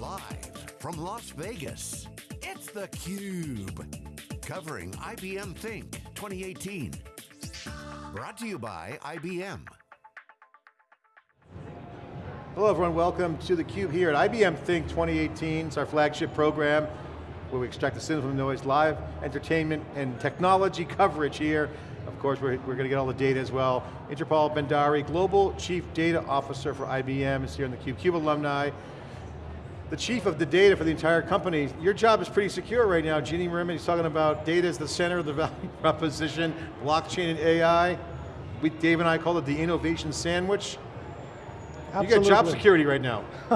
Live from Las Vegas, it's theCUBE. Covering IBM Think 2018. Brought to you by IBM. Hello everyone, welcome to theCUBE here at IBM Think 2018. It's our flagship program where we extract the signal from the noise, live entertainment and technology coverage here. Of course, we're, we're going to get all the data as well. Inderpal Bhandari, Global Chief Data Officer for IBM, is here in theCUBE. CUBE alumni, the chief of the data for the entire company. Your job is pretty secure right now. Ginni Rometty, he's talking about data as the center of the value proposition, blockchain and AI. We, Dave and I call it the innovation sandwich. Absolutely. You got job security right now.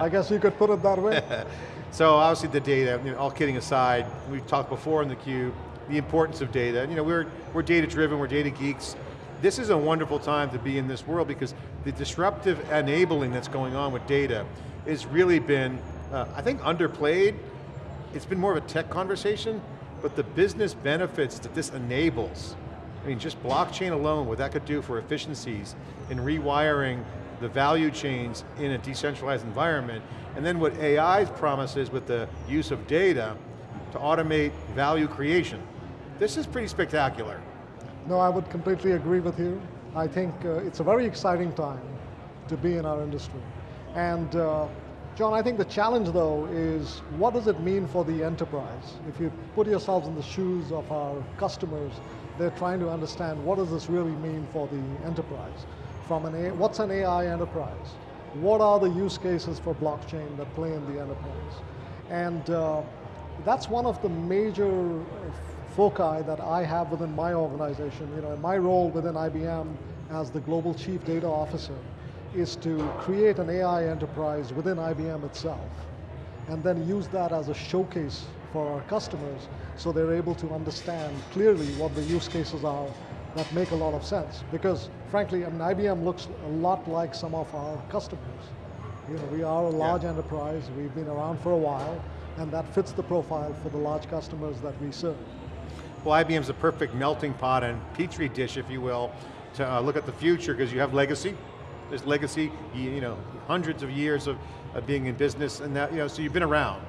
I guess you could put it that way. so obviously the data, you know, all kidding aside, we've talked before in the cube, the importance of data. You know, we're, we're data driven, we're data geeks. This is a wonderful time to be in this world because the disruptive enabling that's going on with data has really been, uh, I think, underplayed. It's been more of a tech conversation, but the business benefits that this enables, I mean, just blockchain alone, what that could do for efficiencies in rewiring the value chains in a decentralized environment, and then what AI promises with the use of data to automate value creation. This is pretty spectacular. No, I would completely agree with you. I think uh, it's a very exciting time to be in our industry. And uh, John, I think the challenge though is what does it mean for the enterprise? If you put yourselves in the shoes of our customers, they're trying to understand what does this really mean for the enterprise? From an A, what's an AI enterprise? What are the use cases for blockchain that play in the enterprise? And uh, that's one of the major foci that I have within my organization. You know, in my role within IBM as the Global Chief Data Officer, is to create an AI enterprise within IBM itself and then use that as a showcase for our customers so they're able to understand clearly what the use cases are that make a lot of sense. Because frankly, I mean, IBM looks a lot like some of our customers. You know, we are a large yeah. enterprise, we've been around for a while, and that fits the profile for the large customers that we serve. Well, IBM's a perfect melting pot and petri dish, if you will, to uh, look at the future, because you have legacy, there's legacy, you know, hundreds of years of, of being in business and that, you know, so you've been around.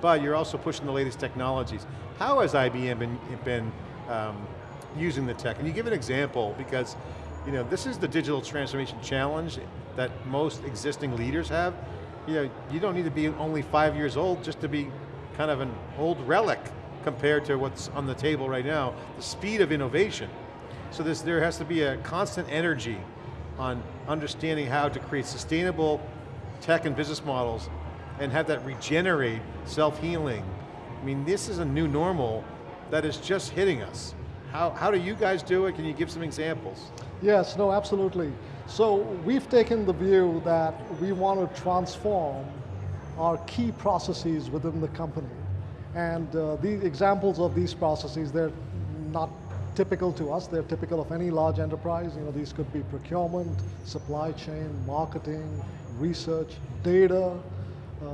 But you're also pushing the latest technologies. How has IBM been, been um, using the tech? And you give an example because you know, this is the digital transformation challenge that most existing leaders have. You know, you don't need to be only five years old just to be kind of an old relic compared to what's on the table right now. The speed of innovation. So this, there has to be a constant energy on understanding how to create sustainable tech and business models and have that regenerate, self-healing. I mean, this is a new normal that is just hitting us. How, how do you guys do it? Can you give some examples? Yes, no, absolutely. So we've taken the view that we want to transform our key processes within the company. And uh, the examples of these processes, they're not typical to us. They're typical of any large enterprise. You know, these could be procurement, supply chain, marketing, research, data. Uh,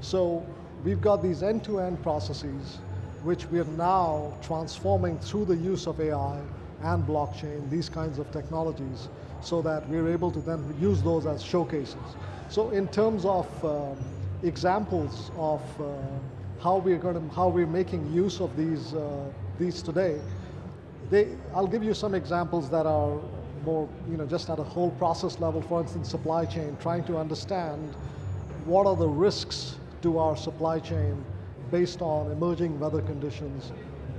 so we've got these end-to-end -end processes which we are now transforming through the use of AI and blockchain, these kinds of technologies, so that we're able to then use those as showcases. So in terms of um, examples of uh, how we're going to, how we're making use of these, uh, these today, they, I'll give you some examples that are more, you know, just at a whole process level, for instance, supply chain, trying to understand what are the risks to our supply chain based on emerging weather conditions,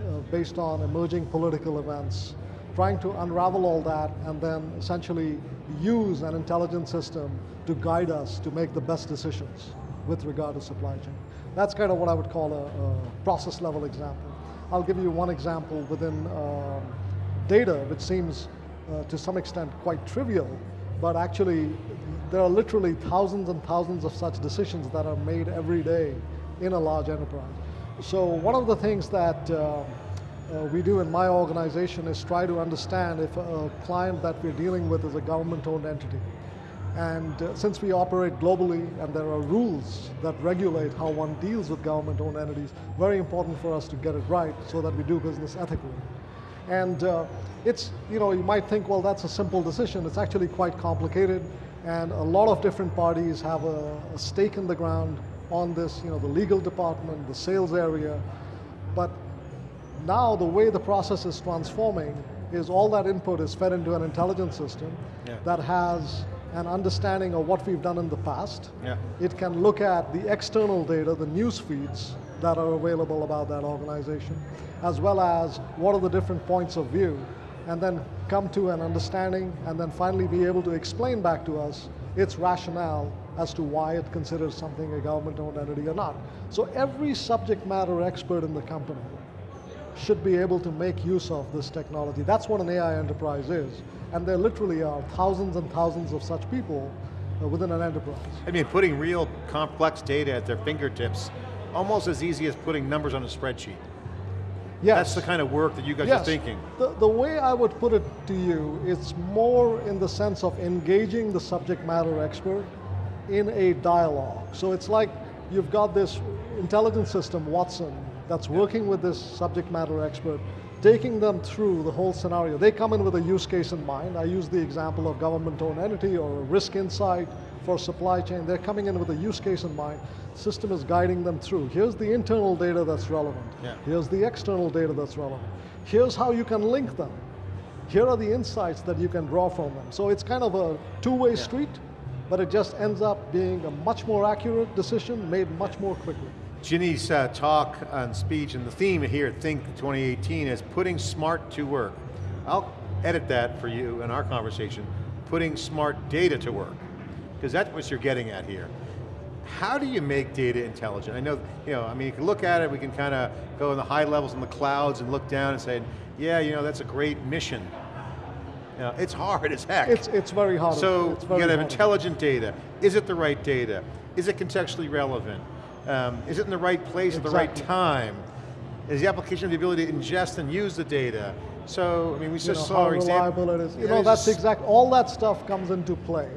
uh, based on emerging political events, trying to unravel all that and then essentially use an intelligent system to guide us to make the best decisions with regard to supply chain. That's kind of what I would call a, a process level example. I'll give you one example within uh, data, which seems uh, to some extent quite trivial, but actually there are literally thousands and thousands of such decisions that are made every day in a large enterprise. So one of the things that uh, uh, we do in my organization is try to understand if a client that we're dealing with is a government-owned entity. And uh, since we operate globally and there are rules that regulate how one deals with government-owned entities, very important for us to get it right so that we do business ethically. And uh, it's, you know, you might think, well, that's a simple decision. It's actually quite complicated and a lot of different parties have a, a stake in the ground on this, you know, the legal department, the sales area, but now the way the process is transforming is all that input is fed into an intelligence system Yeah. that has an understanding of what we've done in the past. Yeah. It can look at the external data, the news feeds that are available about that organization, as well as what are the different points of view, and then come to an understanding, and then finally be able to explain back to us its rationale as to why it considers something a government-owned entity or not. So every subject matter expert in the company should be able to make use of this technology. That's what an AI enterprise is. And there literally are thousands and thousands of such people uh, within an enterprise. I mean, putting real complex data at their fingertips, almost as easy as putting numbers on a spreadsheet. Yes. That's the kind of work that you guys yes. are thinking. The, the way I would put it to you, it's more in the sense of engaging the subject matter expert in a dialogue. So it's like you've got this intelligence system, Watson, that's working with this subject matter expert, taking them through the whole scenario. They come in with a use case in mind. I use the example of government-owned entity or risk insight for supply chain. They're coming in with a use case in mind. System is guiding them through. Here's the internal data that's relevant. Yeah. Here's the external data that's relevant. Here's how you can link them. Here are the insights that you can draw from them. So it's kind of a two-way street, but it just ends up being a much more accurate decision made much more quickly. Ginni's uh, talk and speech and the theme here at Think 2018 is putting smart to work. I'll edit that for you in our conversation, putting smart data to work, because that's what you're getting at here. How do you make data intelligent? I know, you know, I mean, you can look at it, we can kind of go in the high levels in the clouds and look down and say, yeah, you know, that's a great mission. You know, it's hard as heck. It's, it's very hard. So it's you very got to have hard. intelligent data. Is it the right data? Is it contextually relevant? Um, is it in the right place at the right time? Is the application the ability to ingest and use the data? So, I mean, we you just know, saw how example. reliable it is. You Yeah, know, that's exact, all that stuff comes into play.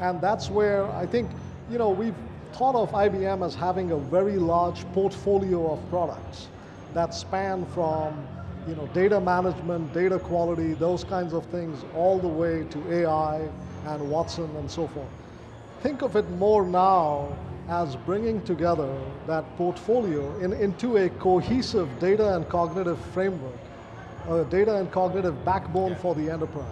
And that's where I think, you know, we've thought of IBM as having a very large portfolio of products that span from, you know, data management, data quality, those kinds of things, all the way to AI and Watson and so forth. Think of it more now as bringing together that portfolio in, into a cohesive data and cognitive framework, a data and cognitive backbone for the enterprise.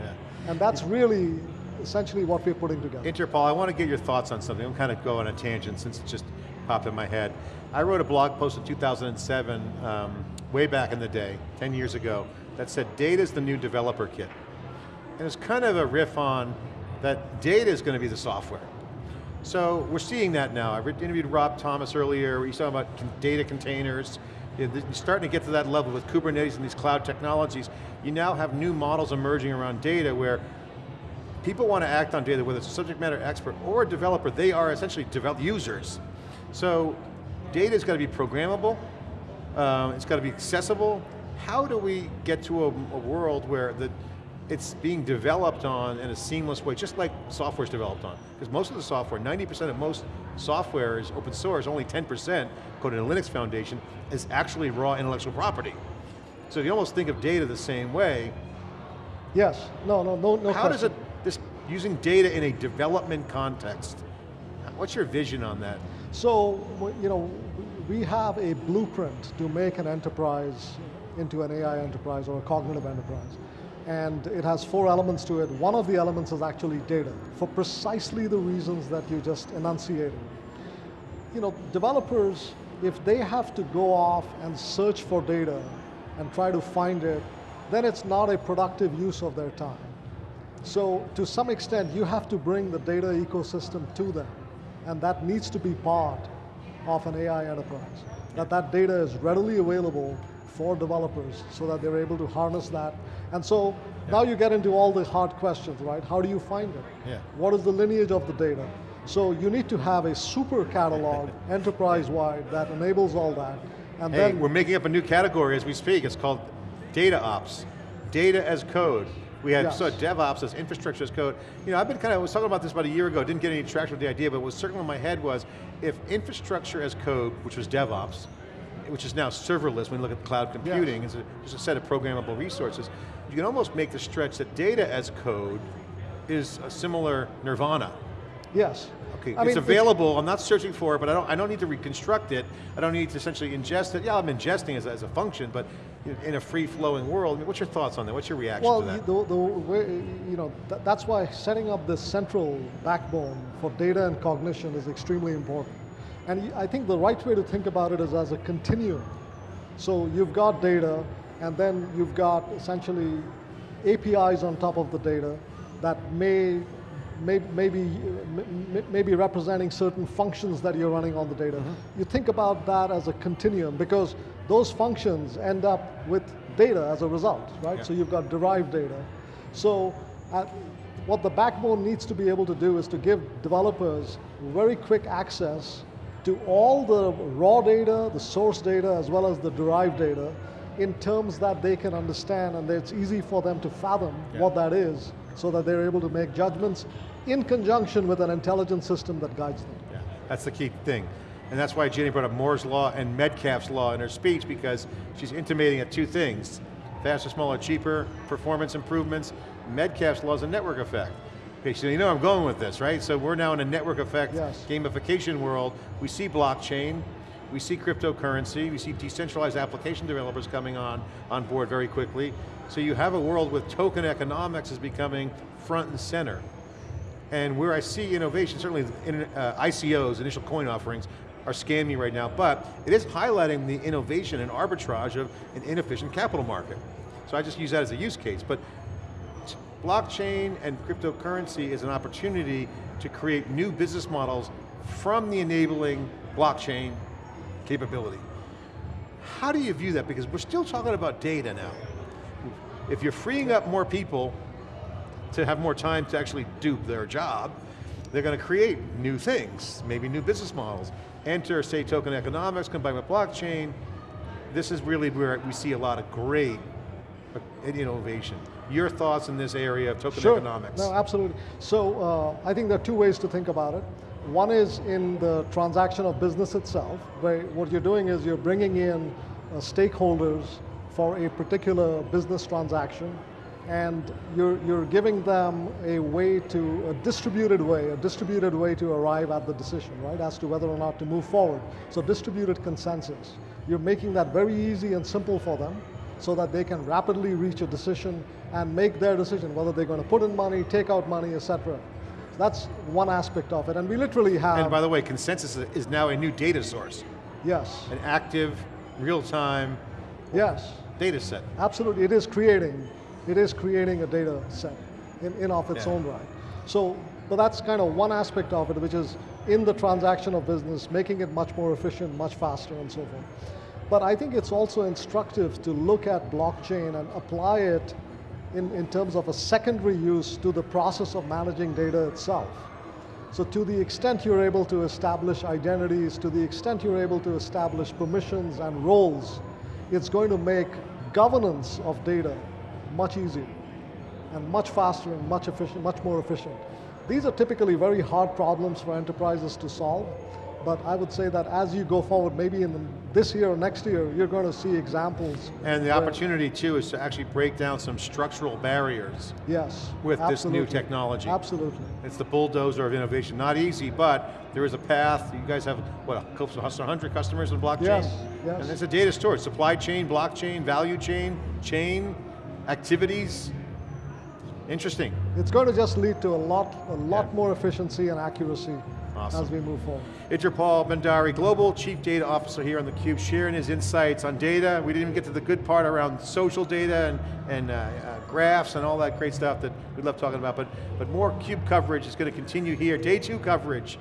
Yeah. And that's really essentially what we're putting together. Inderpal, I want to get your thoughts on something. I'm kind of go on a tangent since it just popped in my head. I wrote a blog post in 2007, um, way back in the day, 10 years ago, that said data is the new developer kit. And it's kind of a riff on that data is going to be the software. So we're seeing that now. I interviewed Rob Thomas earlier, he's talking about data containers. You're starting to get to that level with Kubernetes and these cloud technologies. You now have new models emerging around data where people want to act on data, whether it's a subject matter expert or a developer, they are essentially develop users. So data's got to be programmable, um, it's got to be accessible. How do we get to a, a world where the, it's being developed on in a seamless way, just like software is developed on? Because most of the software, 90% of most software is open source, only 10%, according to the Linux Foundation, is actually raw intellectual property. So if you almost think of data the same way, Yes, no, no, no, no how does question. it, this, using data in a development context, what's your vision on that? So, you know, we have a blueprint to make an enterprise into an AI enterprise or a cognitive enterprise. And it has four elements to it. One of the elements is actually data, for precisely the reasons that you just enunciated. You know, developers, if they have to go off and search for data and try to find it, then it's not a productive use of their time. So to some extent, you have to bring the data ecosystem to them, and that needs to be part of an AI enterprise. That that data is readily available for developers so that they're able to harness that. And so now you get into all the hard questions, right? How do you find it? Yeah. What is the lineage of the data? So you need to have a super catalog enterprise-wide that enables all that. And Hey, then we're making up a new category as we speak. It's called data ops, data as code. We had Yes. so DevOps as infrastructure as code. You know, I've been kind of, I was talking about this about a year ago, didn't get any traction with the idea, but what was circling in my head was, if infrastructure as code, which was DevOps, which is now serverless when you look at cloud computing, is a, just a set of programmable resources, you can almost make the stretch that data as code is a similar nirvana. Yes. Okay, I it's mean, available, I'm not searching for it, but I don't, I don't need to reconstruct it. I don't need to essentially ingest it. Yeah, I'm ingesting as, a- as a function, but in a free-flowing world, I mean, what's your thoughts on that? What's your reaction Well, to that? the, the way, you know, th that's why setting up this central backbone for data and cognition is extremely important. And I think the right way to think about it is as a continuum. So you've got data, and then you've got essentially APIs on top of the data that may, may, may, be, may, be representing certain functions that you're running on the data. You think about that as a continuum because those functions end up with data as a result, right? Yeah. So you've got derived data. So uh, what the backbone needs to be able to do is to give developers very quick access to all the raw data, the source data, as well as the derived data in terms that they can understand and it's easy for them to fathom Yeah. what that is so that they're able to make judgments in conjunction with an intelligent system that guides them. Yeah, that's the key thing. And that's why Ginni brought up Moore's Law and Metcalfe's Law in her speech because she's intimating at two things. Faster, smaller, cheaper, performance improvements. Metcalfe's Law is a network effect. Okay, so you know I'm going with this, right? So we're now in a network effect Yes. gamification world. We see blockchain, we see cryptocurrency, we see decentralized application developers coming on, on board very quickly. So you have a world with token economics is becoming front and center. And where I see innovation, certainly in, uh, ICOs, initial coin offerings, are scamming right now, but it is highlighting the innovation and arbitrage of an inefficient capital market. So I just use that as a use case, but blockchain and cryptocurrency is an opportunity to create new business models from the enabling blockchain capability. How do you view that? Because we're still talking about data now. If you're freeing up more people to have more time to actually do their job, they're going to create new things, maybe new business models. Enter, say, token economics combined with blockchain. This is really where we see a lot of great uh, innovation. Your thoughts in this area of token economics? No, absolutely. So uh, I think there are two ways to think about it. One is in the transaction of business itself, where what you're doing is you're bringing in uh, stakeholders for a particular business transaction, and you're, you're giving them a way to, a distributed way, a distributed way to arrive at the decision, right, as to whether or not to move forward. So distributed consensus. You're making that very easy and simple for them, so that they can rapidly reach a decision and make their decision, whether they're going to put in money, take out money, etc. That's one aspect of it, and we literally have, And by the way, consensus is now a new data source, yes, an active, real-time yes, data set. absolutely, it is creating, it is creating a data set in, in of its Yeah. own right. So, but that's kind of one aspect of it, which is in the transaction of business, making it much more efficient, much faster, and so forth. But I think it's also instructive to look at blockchain and apply it in, in terms of a secondary use to the process of managing data itself. So to the extent you're able to establish identities, to the extent you're able to establish permissions and roles, it's going to make governance of data much easier and much faster and much efficient, much more efficient. These are typically very hard problems for enterprises to solve, but I would say that as you go forward, maybe in the, this year or next year, you're going to see examples. And the opportunity too is to actually break down some structural barriers Yes. with this new technology. Absolutely. It's the bulldozer of innovation. Not easy, but there is a path. You guys have, what, close to 100 customers in blockchain? Yes, yes. And it's a data storage, supply chain, blockchain, value chain, chain, activities. Interesting. It's going to just lead to a lot, a lot Yeah. more efficiency and accuracy Awesome. as we move forward. it's Inderpal Bhandari, Global Chief Data Officer here on theCUBE, sharing his insights on data. We didn't even get to the good part around social data and, and uh, uh, graphs and all that great stuff that we love talking about, but, but more CUBE coverage is going to continue here. Day two coverage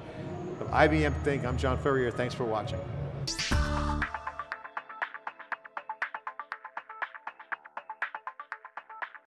of IBM Think. I'm John Furrier, thanks for watching.